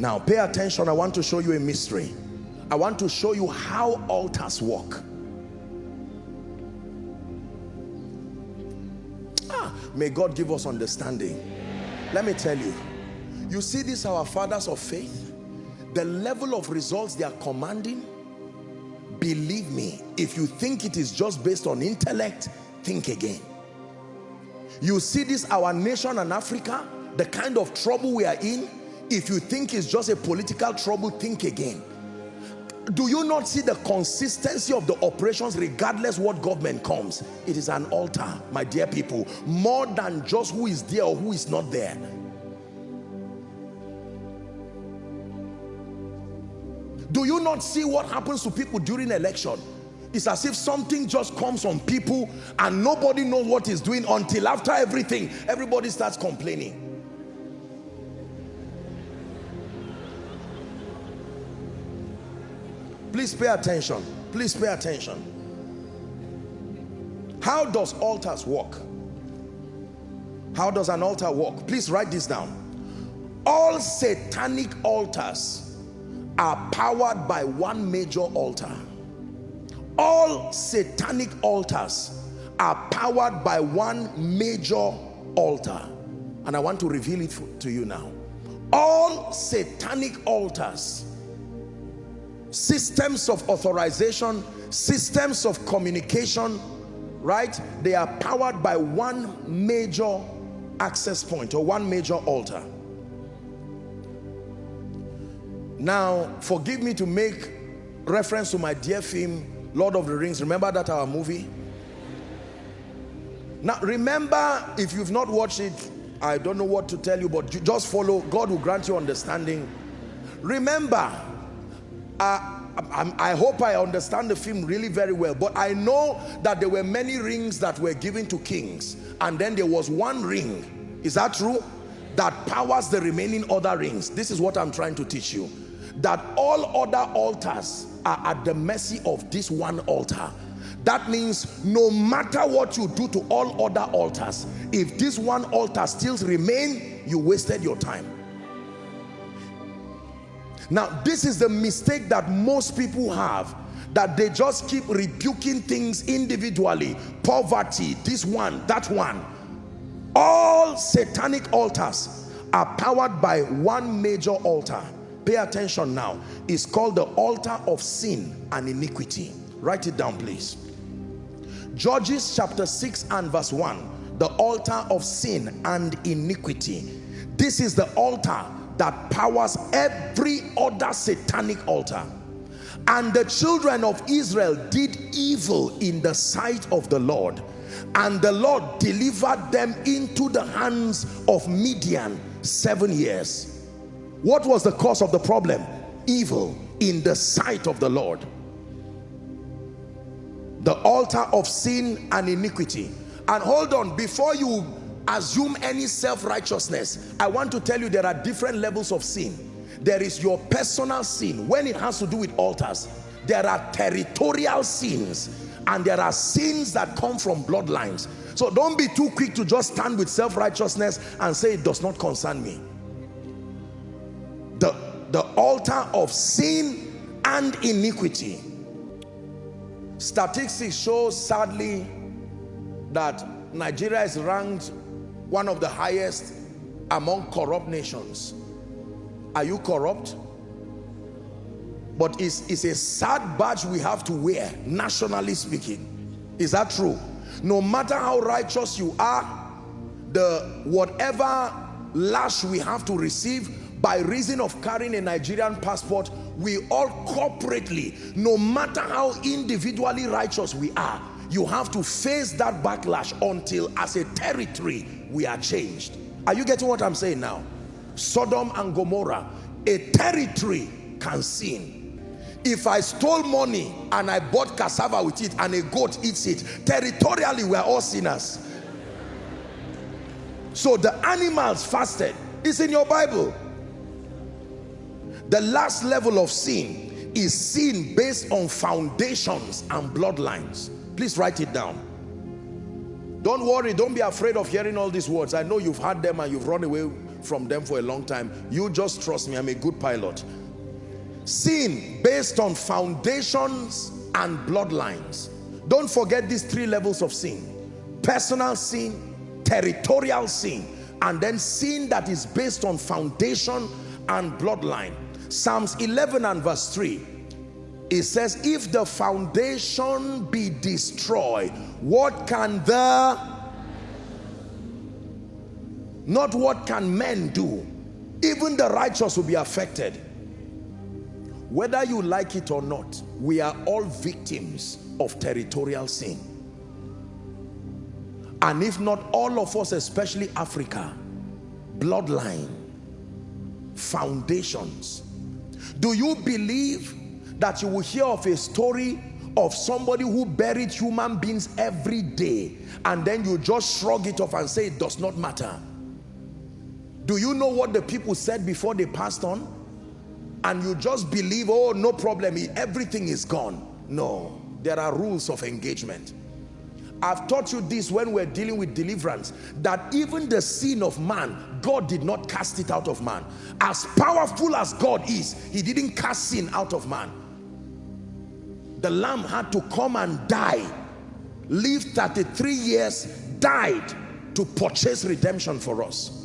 Now pay attention, I want to show you a mystery. I want to show you how altars work. Ah, may God give us understanding. Let me tell you, you see this our fathers of faith, the level of results they are commanding, believe me, if you think it is just based on intellect, think again. You see this our nation and Africa, the kind of trouble we are in, if you think it's just a political trouble, think again. Do you not see the consistency of the operations regardless what government comes? It is an altar, my dear people, more than just who is there or who is not there. Do you not see what happens to people during election? It's as if something just comes on people and nobody knows what is doing until after everything, everybody starts complaining. Please pay attention. Please pay attention. How does altars work? How does an altar work? Please write this down. All satanic altars are powered by one major altar. All satanic altars are powered by one major altar. And I want to reveal it to you now. All satanic altars systems of authorization systems of communication right? They are powered by one major access point or one major altar. Now forgive me to make reference to my dear film Lord of the Rings. Remember that our movie? Now remember if you've not watched it I don't know what to tell you but just follow. God will grant you understanding. Remember I, hope I understand the film really very well but I know that there were many rings that were given to kings and then there was one ring is that true? That powers the remaining other rings. This is what I'm trying to teach you. That all other altars are at the mercy of this one altar. That means no matter what you do to all other altars if this one altar still remain you wasted your time now, this is the mistake that most people have that they just keep rebuking things individually. Poverty, this one, that one. All satanic altars are powered by one major altar. Pay attention now. It's called the altar of sin and iniquity. Write it down, please. Judges chapter 6 and verse 1. The altar of sin and iniquity. This is the altar that powers every other satanic altar. And the children of Israel did evil in the sight of the Lord. And the Lord delivered them into the hands of Midian seven years. What was the cause of the problem? Evil in the sight of the Lord. The altar of sin and iniquity. And hold on before you assume any self-righteousness. I want to tell you there are different levels of sin. There is your personal sin when it has to do with altars. There are territorial sins and there are sins that come from bloodlines. So don't be too quick to just stand with self-righteousness and say it does not concern me. The the altar of sin and iniquity. Statistics show sadly that Nigeria is ranked one of the highest among corrupt nations. Are you corrupt? But it's, it's a sad badge we have to wear nationally speaking. Is that true? No matter how righteous you are the whatever lash we have to receive by reason of carrying a Nigerian passport we all corporately no matter how individually righteous we are you have to face that backlash until as a territory we are changed. Are you getting what i'm saying now? Sodom and gomorrah a territory can sin. If i stole money and i bought cassava with it and a goat eats it territorially we're all sinners. So the animals fasted. It's in your bible. The last level of sin is sin based on foundations and bloodlines Please write it down. Don't worry, don't be afraid of hearing all these words. I know you've heard them and you've run away from them for a long time. You just trust me, I'm a good pilot. Sin based on foundations and bloodlines. Don't forget these three levels of sin. Personal sin, territorial sin, and then sin that is based on foundation and bloodline. Psalms 11 and verse 3 it says if the foundation be destroyed what can the not what can men do. Even the righteous will be affected. Whether you like it or not we are all victims of territorial sin. And if not all of us especially Africa bloodline foundations do you believe that you will hear of a story of somebody who buried human beings every day and then you just shrug it off and say it does not matter. Do you know what the people said before they passed on? And you just believe oh no problem. Everything is gone. No. There are rules of engagement. I've taught you this when we're dealing with deliverance that even the sin of man God did not cast it out of man. As powerful as God is he didn't cast sin out of man the lamb had to come and die. Live 33 years died to purchase redemption for us